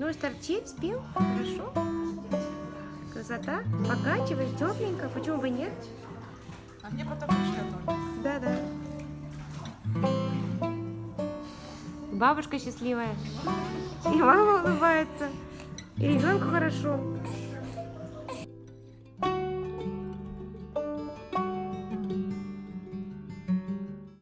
Ну, торчит, спил? Хорошо. Красота. Покачивай, тепленько. Почему бы нет? А мне потом еще. Да, да. Бабушка счастливая. И мама улыбается. И ребенку хорошо.